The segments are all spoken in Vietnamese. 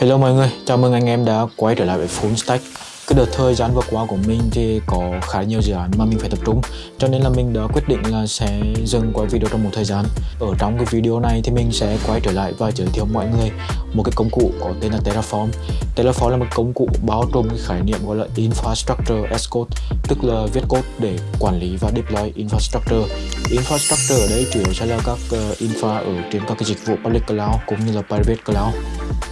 Hello mọi người, chào mừng anh em đã quay trở lại với Full Stack. Cái đợt thời gian vừa qua của mình thì có khá nhiều dự án mà mình phải tập trung Cho nên là mình đã quyết định là sẽ dừng quay video trong một thời gian. Ở trong cái video này thì mình sẽ quay trở lại và giới thiệu mọi người một cái công cụ có tên là Terraform. Terraform là một công cụ bao trùm cái khái niệm gọi là Infrastructure as Code Tức là viết code để quản lý và deploy infrastructure. Infrastructure ở đây chủ yếu sẽ là các ờ, infra ở trên các cái dịch vụ public cloud cũng như là private cloud.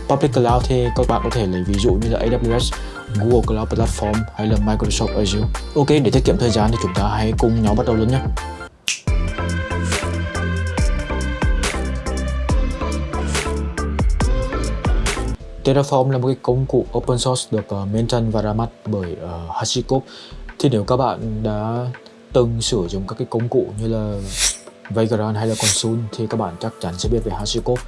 Public Cloud thì các bạn có thể lấy ví dụ như là AWS, Google Cloud Platform hay là Microsoft Azure. Ok, để tiết kiệm thời gian thì chúng ta hãy cùng nhau bắt đầu luôn nhé. Terraform là một cái công cụ open source được ờ, uh, maintain và ra mắt bởi ờ, uh, HashiCorp. Thì nếu các bạn đã từng sử dụng các cái công cụ như là Vagrant hay là Consul thì các bạn chắc chắn sẽ biết về HashiCorp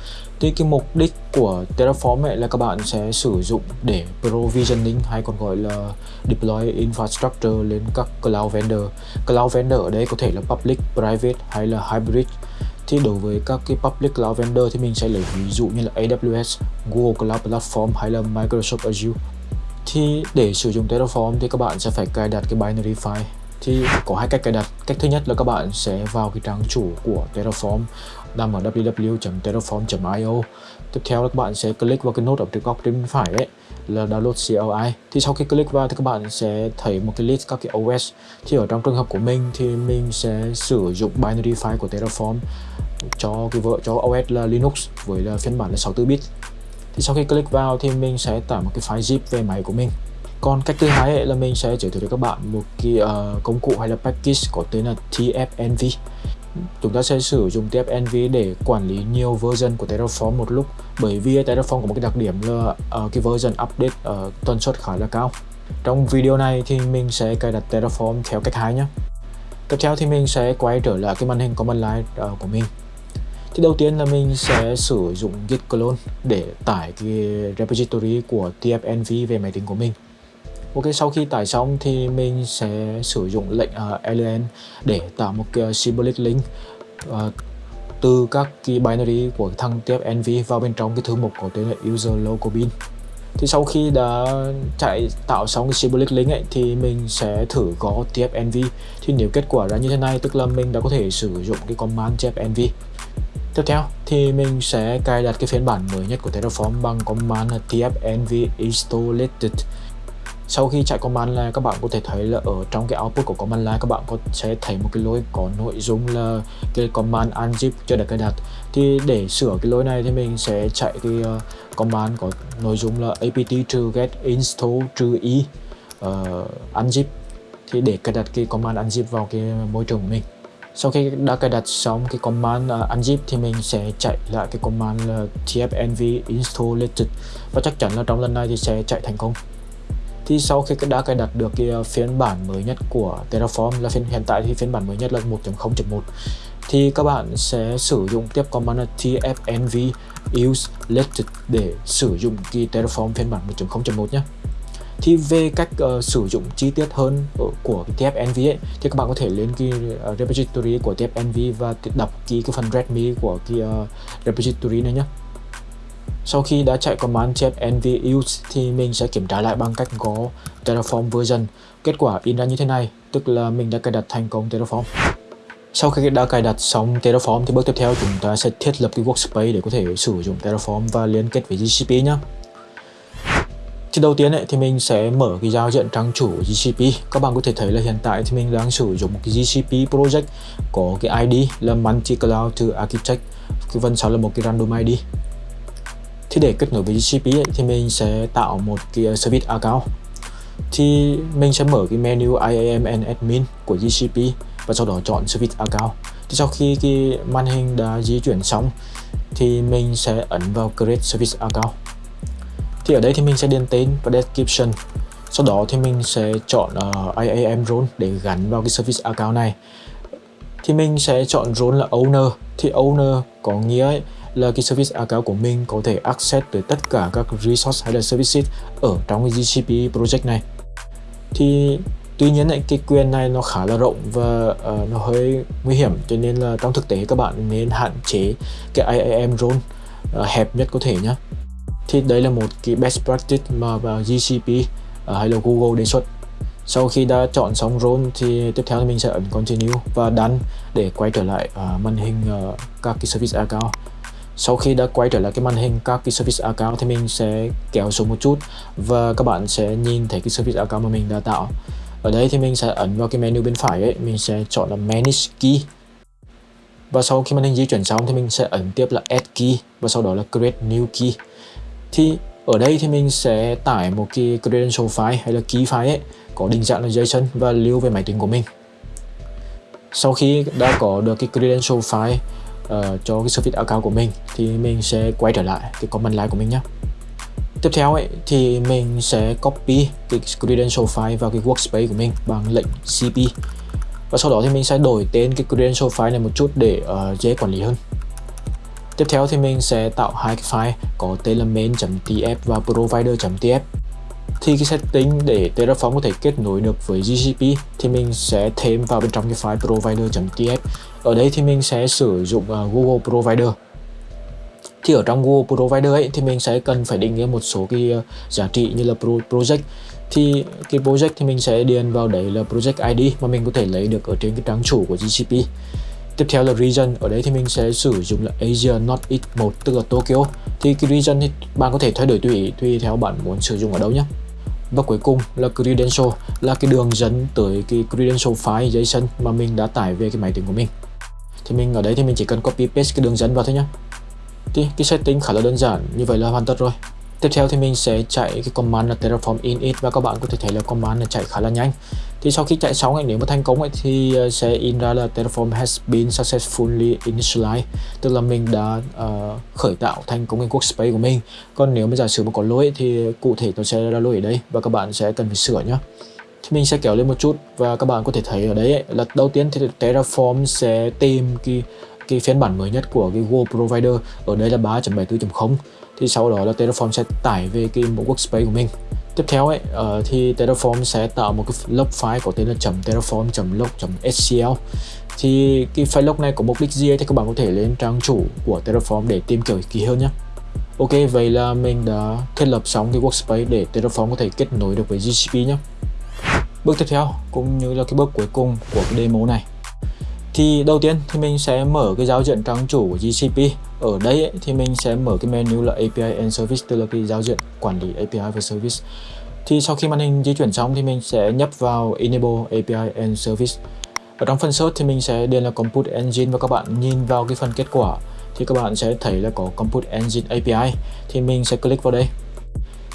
thì cái mục đích của Terraform ấy là các bạn sẽ sử dụng để provisioning hay còn gọi là deploy infrastructure lên các cloud vendor. Cloud vendor ở đây có thể là public, private hay là hybrid. Thì đối với các cái public cloud vendor thì mình sẽ lấy ví dụ như là AWS, Google Cloud Platform hay là Microsoft Azure. Thì để sử dụng Terraform thì các bạn sẽ phải cài đặt cái binary file thì có hai cách cài đặt. Cách thứ nhất là các bạn sẽ vào cái trang chủ của Terraform, nằm ở www.terraform.io tiếp theo là các bạn sẽ click vào cái nút ở trên góc bên phải ấy, là download CLI thì sau khi click vào thì các bạn sẽ thấy một cái list các cái OS thì ở trong trường hợp của mình thì mình sẽ sử dụng binary file của Terraform cho cái vợ, cho OS là Linux với là phiên bản là 64 bit. Thì sau khi click vào thì mình sẽ tải một cái file zip về máy của mình còn cách thứ hai là mình sẽ giới thiệu cho các bạn một cái uh, công cụ hay là package có tên là TFNV chúng ta sẽ sử dụng TFNV để quản lý nhiều version của Terraform một lúc bởi vì Terraform có một cái đặc điểm là uh, cái version update uh, tần suất khá là cao. Trong video này thì mình sẽ cài đặt Terraform theo cách hai nhé tiếp theo thì mình sẽ quay trở lại cái màn hình command line uh, của mình. Thì đầu tiên là mình sẽ sử dụng git clone để tải cái repository của TFNV về máy tính của mình. Ok sau khi tải xong thì mình sẽ sử dụng lệnh à, uh, len để tạo một cái symbolic link uh, từ các cái binary của thằng NV vào bên trong cái thư mục có tên là user local bin. Thì sau khi đã chạy tạo xong cái symbolic link ấy thì mình sẽ thử gõ tfnv thì nếu kết quả ra như thế này tức là mình đã có thể sử dụng cái command tfnv tiếp theo thì mình sẽ cài đặt cái phiên bản mới nhất của Terraform bằng command tfnv installated sau khi chạy command line các bạn có thể thấy là ở trong cái output của command line các bạn có sẽ thấy một cái lỗi có nội dung là cái command unzip chưa được cài đặt. Thì để sửa cái lỗi này thì mình sẽ chạy cái uh, command có nội dung là apt to get install trừ e ờ, uh, unzip thì để cài đặt cái command unzip vào cái môi trường của mình. Sau khi đã cài đặt xong cái command ờ, uh, unzip thì mình sẽ chạy lại cái command là tfnv install latest. Và chắc chắn là trong lần này thì sẽ chạy thành công thì sau khi đã cài đặt được cái ờ, phiên bản mới nhất của Terraform là phiên hiện tại thì phiên bản mới nhất là 1.0.1 thì các bạn sẽ sử dụng tiếp command tfnv use latest để sử dụng cái Terraform phiên bản 1.0.1 nhé thì về cách uh, sử dụng chi tiết hơn của cái TFNV ấy thì các bạn có thể lên cái uh, repository của TFNV và đọc ký cái phần readme của cái uh, repository này nhé sau khi đã chạy command chép nv use thì mình sẽ kiểm tra lại bằng cách gõ Terraform version. Kết quả in ra như thế này, tức là mình đã cài đặt thành công Terraform. Sau khi đã cài đặt xong Terraform thì bước tiếp theo chúng ta sẽ thiết lập cái workspace để có thể sử dụng Terraform và liên kết với GCP nhé. Thì đầu tiên ấy, thì mình sẽ mở cái giao diện trang chủ GCP. Các bạn có thể thấy là hiện tại thì mình đang sử dụng một cái GCP project có cái ID là Multi Cloud to Architect. Cái phần sau là một cái random ID thì để kết nối với GCP ấy, thì mình sẽ tạo một cái ờ, service account. Thì mình sẽ mở cái menu IAM and admin của GCP và sau đó chọn service account. Thì sau khi cái màn hình đã di chuyển xong thì mình sẽ ấn vào create service account. Thì ở đây thì mình sẽ điền tên và description. Sau đó thì mình sẽ chọn ờ, uh, IAM role để gắn vào cái service account này. Thì mình sẽ chọn role là owner. Thì owner có nghĩa ấy, là cái service account của mình có thể access tới tất cả các resource hay là services ở trong cái GCP project này. Thì tuy nhiên cái quyền này nó khá là rộng và uh, nó hơi nguy hiểm cho nên là trong thực tế các bạn nên hạn chế cái IAM role uh, hẹp nhất có thể nhé thì đây là một cái best practice mà GCP uh, ờ, hay là Google đề xuất. Sau khi đã chọn xong role thì tiếp theo thì mình sẽ ấn continue và done để quay trở lại uh, màn hình uh, các cái service account sau khi đã quay trở lại cái màn hình, các cái service account thì mình sẽ kéo xuống một chút và các bạn sẽ nhìn thấy cái service account mà mình đã tạo. Ở đây thì mình sẽ ấn vào cái menu bên phải ấy, mình sẽ chọn là manage key. Và sau khi màn hình di chuyển xong thì mình sẽ ấn tiếp là add key và sau đó là create new key. Thì ở đây thì mình sẽ tải một cái credential file hay là key file ấy, có định dạng là JSON và lưu về máy tính của mình. Sau khi đã có được cái credential file uh, cho cái service account của mình thì mình sẽ quay trở lại cái comment line của mình nhé tiếp theo ấy thì mình sẽ copy cái credential file vào cái workspace của mình bằng lệnh cp và sau đó thì mình sẽ đổi tên cái credential file này một chút để uh, dễ quản lý hơn. Tiếp theo thì mình sẽ tạo hai cái file có tên là main.tf và provider.tf thì cái setting để Terraform có thể kết nối được với GCP thì mình sẽ thêm vào bên trong cái file provider.tf ở đây thì mình sẽ sử dụng uh, Google Provider. Thì ở trong Google Provider ấy thì mình sẽ cần phải định nghĩa một số cái uh, giá trị như là pro project. Thì cái project thì mình sẽ điền vào đấy là project ID mà mình có thể lấy được ở trên cái trang chủ của GCP tiếp theo là region. Ở đấy thì mình sẽ sử dụng là Asia Northeast 1 tức là Tokyo. Thì cái region thì bạn có thể thay đổi tùy tùy theo bạn muốn sử dụng ở đâu nhé. Và cuối cùng là credential, là cái đường dẫn tới cái credential file JSON mà mình đã tải về cái máy tính của mình. Thì mình ở đây thì mình chỉ cần copy paste cái đường dẫn vào thôi nhé. Thì cái setting khá là đơn giản, như vậy là hoàn tất rồi. Tiếp theo thì mình sẽ chạy cái command là terraform init và các bạn có thể thấy là command này chạy khá là nhanh thì sau khi chạy xong ấy, nếu mà thành công ấy, thì ờ, sẽ in ra là terraform has been successfully initialized. Tức là mình đã uh, khởi tạo thành công cái workspace của mình. Còn nếu mà giả sử mà có lỗi thì cụ thể tôi sẽ ra lỗi ở đây và các bạn sẽ cần phải sửa nhé thì mình sẽ kéo lên một chút và các bạn có thể thấy ở đấy ấy, là đầu tiên thì Terraform sẽ tìm cái cái phiên bản mới nhất của cái Google Provider. Ở đây là 3.74.0 thì sau đó là Terraform sẽ tải về cái mẫu workspace của mình tiếp theo ấy uh, thì Terraform sẽ tạo một cái log file có tên là .terraform.log.scl thì cái file log này có mục đích gì thì các bạn có thể lên trang chủ của Terraform để tìm kiểu kỹ hơn nhé Ok vậy là mình đã thiết lập xong cái workspace để Terraform có thể kết nối được với GCP nhé bước tiếp theo cũng như là cái bước cuối cùng của cái demo này thì đầu tiên thì mình sẽ mở cái giao diện trang chủ của GCP ở đây ấy, thì mình sẽ mở cái menu là API and Service tức là cái giao diện quản lý API và Service. Thì sau khi màn hình di chuyển xong thì mình sẽ nhấp vào Enable API and Service. Ở trong phần search thì mình sẽ điền là Compute Engine và các bạn nhìn vào cái phần kết quả thì các bạn sẽ thấy là có Compute Engine API thì mình sẽ click vào đây.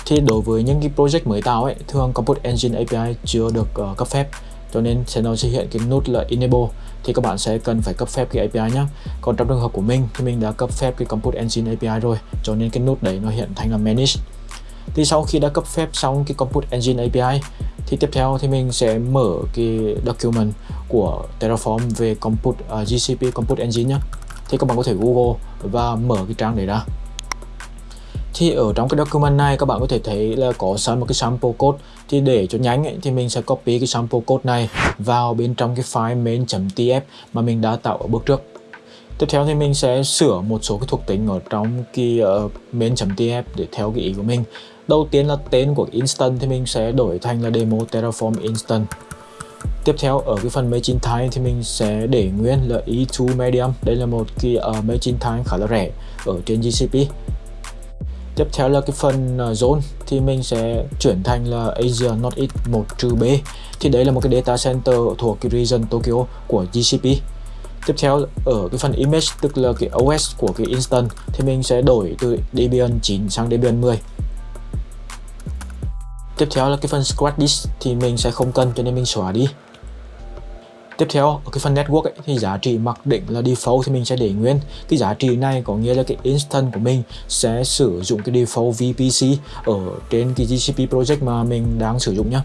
Thì đối với những cái project mới tạo ấy thường Compute Engine API chưa được uh, cấp phép cho nên sẽ nó sẽ hiện cái nút là Enable. Thì các bạn sẽ cần phải cấp phép cái API nhé còn trong trường hợp của mình thì mình đã cấp phép cái Compute Engine API rồi. Cho nên cái nút đấy nó hiện thành là Manage. Thì sau khi đã cấp phép xong cái Compute Engine API thì tiếp theo thì mình sẽ mở cái document của Terraform về Compute à, uh, GCP Compute Engine nhé thì các bạn có thể Google và mở cái trang đấy ra thì ở trong cái document này các bạn có thể thấy là có sẵn một cái sample code. Thì để cho nhanh ấy, thì mình sẽ copy cái sample code này vào bên trong cái file main.tf mà mình đã tạo ở bước trước. Tiếp theo thì mình sẽ sửa một số cái thuộc tính ở trong cái uh, main.tf để theo cái ý của mình. Đầu tiên là tên của instance thì mình sẽ đổi thành là demo terraform instance. Tiếp theo ở cái phần machine time thì mình sẽ để nguyên là E2 medium. Đây là một cái uh, machine time khá là rẻ ở trên GCP Tiếp theo là cái phần uh, zone thì mình sẽ chuyển thành là Asia Northeast 1 B. Thì đấy là một cái data center thuộc cái region Tokyo của GCP Tiếp theo ở cái phần image tức là cái OS của cái instance thì mình sẽ đổi từ Debian 9 sang Debian 10 Tiếp theo là cái phần scratch disk thì mình sẽ không cần cho nên mình xóa đi. Tiếp theo, ở cái phần network ấy, thì giá trị mặc định là default thì mình sẽ để nguyên. Cái giá trị này có nghĩa là cái instance của mình sẽ sử dụng cái default VPC ở trên cái GCP project mà mình đang sử dụng nhá.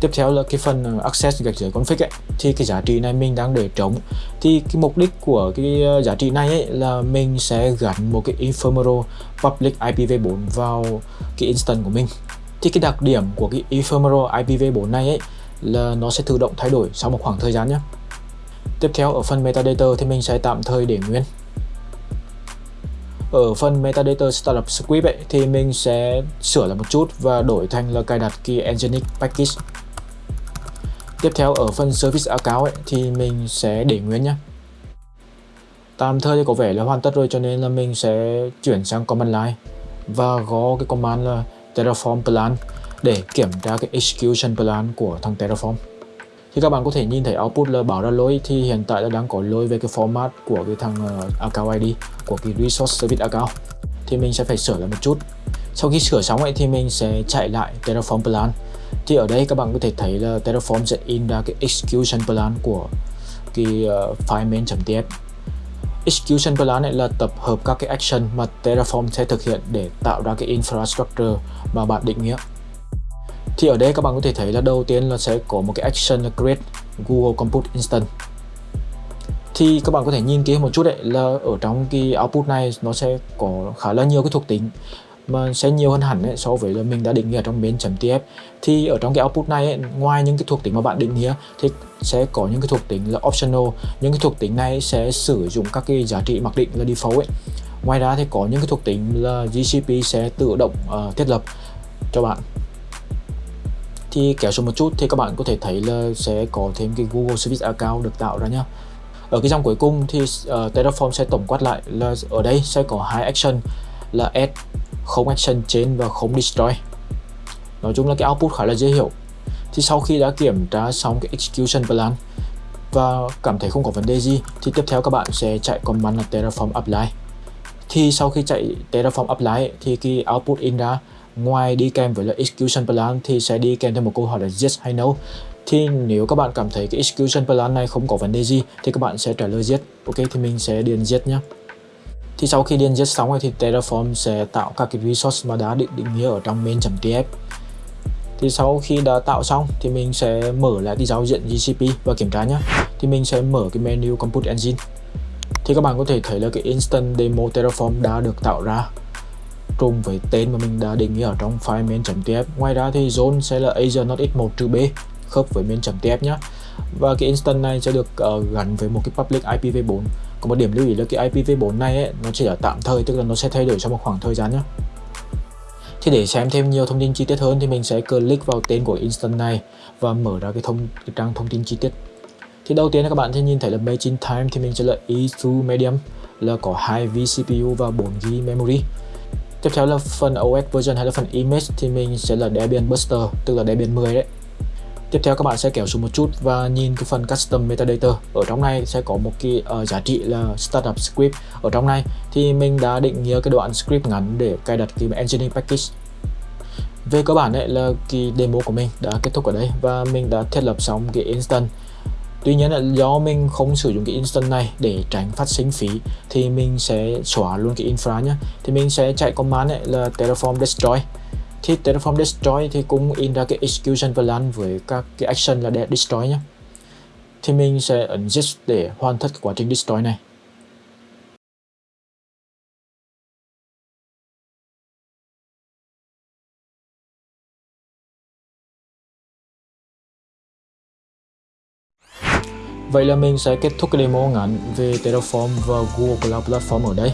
Tiếp theo là cái phần ờ, access gạch dưới config ấy, thì cái giá trị này mình đang để trống. Thì cái mục đích của cái ờ, giá trị này ấy là mình sẽ gắn một cái ephemeral public IPv4 vào cái instance của mình. Thì cái đặc điểm của cái ephemeral IPv4 này ấy là nó sẽ tự động thay đổi sau một khoảng thời gian nhé. Tiếp theo ở phần metadata thì mình sẽ tạm thời để nguyên. Ở phần metadata startup script ấy, thì mình sẽ sửa lại một chút và đổi thành là cài đặt key Nginx package. Tiếp theo ở phần service account ấy, thì mình sẽ để nguyên nhé. Tạm thời thì có vẻ là hoàn tất rồi cho nên là mình sẽ chuyển sang command line. Và gõ cái command là terraform plan để kiểm tra cái execution plan của thằng terraform. Thì các bạn có thể nhìn thấy output là bảo ra lỗi thì hiện tại là đang có lỗi về cái format của cái thằng ờ, uh, account ID của cái resource service account thì mình sẽ phải sửa lại một chút. Sau khi sửa xong ấy thì mình sẽ chạy lại Terraform plan. Thì ở đây các bạn có thể thấy là Terraform sẽ in ra cái execution plan của cái uh, file main.tf execution plan này là tập hợp các cái action mà Terraform sẽ thực hiện để tạo ra cái infrastructure mà bạn định nghĩa thì ở đây các bạn có thể thấy là đầu tiên là sẽ có một cái action là create Google Compute Instance. Thì các bạn có thể nhìn kỹ một chút đấy là ở trong cái output này nó sẽ có khá là nhiều cái thuộc tính mà sẽ nhiều hơn hẳn ấy, so với là mình đã định nghĩa trong main.tf thì ở trong cái output này ấy, ngoài những cái thuộc tính mà bạn định nghĩa thì sẽ có những cái thuộc tính là optional. Những cái thuộc tính này sẽ sử dụng các cái giá trị mặc định là default ấy. Ngoài ra thì có những cái thuộc tính là GCP sẽ tự động uh, thiết lập cho bạn thì kéo xuống một chút thì các bạn có thể thấy là sẽ có thêm cái Google Service Account được tạo ra nhá. Ở cái dòng cuối cùng thì uh, Terraform sẽ tổng quát lại là ở đây sẽ có hai action là add không action trên và không destroy. Nói chung là cái output khá là dễ hiểu. Thì sau khi đã kiểm tra xong cái execution plan và cảm thấy không có vấn đề gì thì tiếp theo các bạn sẽ chạy command là terraform apply. Thì sau khi chạy terraform apply thì cái output in ra ngoài đi kèm với là execution plan thì sẽ đi kèm theo một câu hỏi là yes hay no. Thì nếu các bạn cảm thấy cái execution plan này không có vấn đề gì thì các bạn sẽ trả lời yes. Ok, thì mình sẽ điền yes nhé thì sau khi điền yes xong rồi thì Terraform sẽ tạo các cái resource mà đã định định nghĩa ở trong main.tf thì sau khi đã tạo xong thì mình sẽ mở lại cái giao diện GCP và kiểm tra nhé thì mình sẽ mở cái menu Compute Engine. Thì các bạn có thể thấy là cái instant demo Terraform đã được tạo ra trùng với tên mà mình đã định nghĩa ở trong file main.tf ngoài ra thì zone sẽ là Asia not x1 trừ b khớp với main.tf nhé và cái instance này sẽ được uh, gắn với một cái public IPv4 có một điểm lưu ý là cái IPv4 này ấy, nó chỉ là tạm thời tức là nó sẽ thay đổi trong một khoảng thời gian nhé thì để xem thêm nhiều thông tin chi tiết hơn thì mình sẽ click vào tên của instance này và mở ra cái thông cái trang thông tin chi tiết. Thì đầu tiên các bạn sẽ nhìn thấy là machine time thì mình sẽ là E2 medium là có 2 vCPU và 4 GB memory tiếp theo là phần OS version hay là phần image thì mình sẽ là Debian Buster tức là Debian 10 đấy. Tiếp theo các bạn sẽ kéo xuống một chút và nhìn cái phần custom metadata. Ở trong này sẽ có một cái uh, giá trị là startup script. Ở trong này thì mình đã định nghĩa cái đoạn script ngắn để cài đặt cái engineering package. Về cơ bản đấy là cái demo của mình đã kết thúc ở đây và mình đã thiết lập xong cái instance. Tuy nhiên là do mình không sử dụng cái instance này để tránh phát sinh phí, thì mình sẽ xóa luôn cái infra nhé thì mình sẽ chạy command ấy là terraform destroy. Thì Terraform Destroy thì cũng in ra cái execution plan với các cái action là để destroy nhé thì mình sẽ ấn yes để hoàn tất quá trình destroy này. Vậy là mình sẽ kết thúc cái demo ngắn về Terraform và Google Cloud Platform ở đây.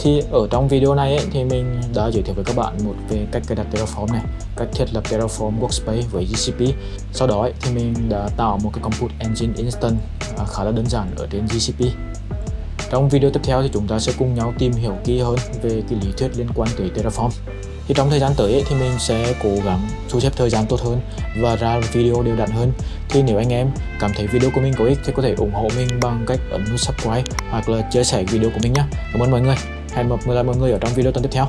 Thì ở trong video này ấy, thì mình đã giới thiệu với các bạn một về cách cài đặt Terraform này cách thiết lập Terraform Workspace với GCP sau đó ấy, thì mình đã tạo một cái Compute Engine Instance à, khá là đơn giản ở trên GCP trong video tiếp theo thì chúng ta sẽ cùng nhau tìm hiểu kỹ hơn về cái lý thuyết liên quan tới Terraform thì trong thời gian tới ấy, thì mình sẽ cố gắng thu xếp thời gian tốt hơn và ra video đều đặn hơn. Thì nếu anh em cảm thấy video của mình có ích thì có thể ủng hộ mình bằng cách ấn nút subscribe hoặc là chia sẻ video của mình nhé cảm ơn mọi người. Hẹn gặp lại mọi người ở trong video tuần tiếp theo.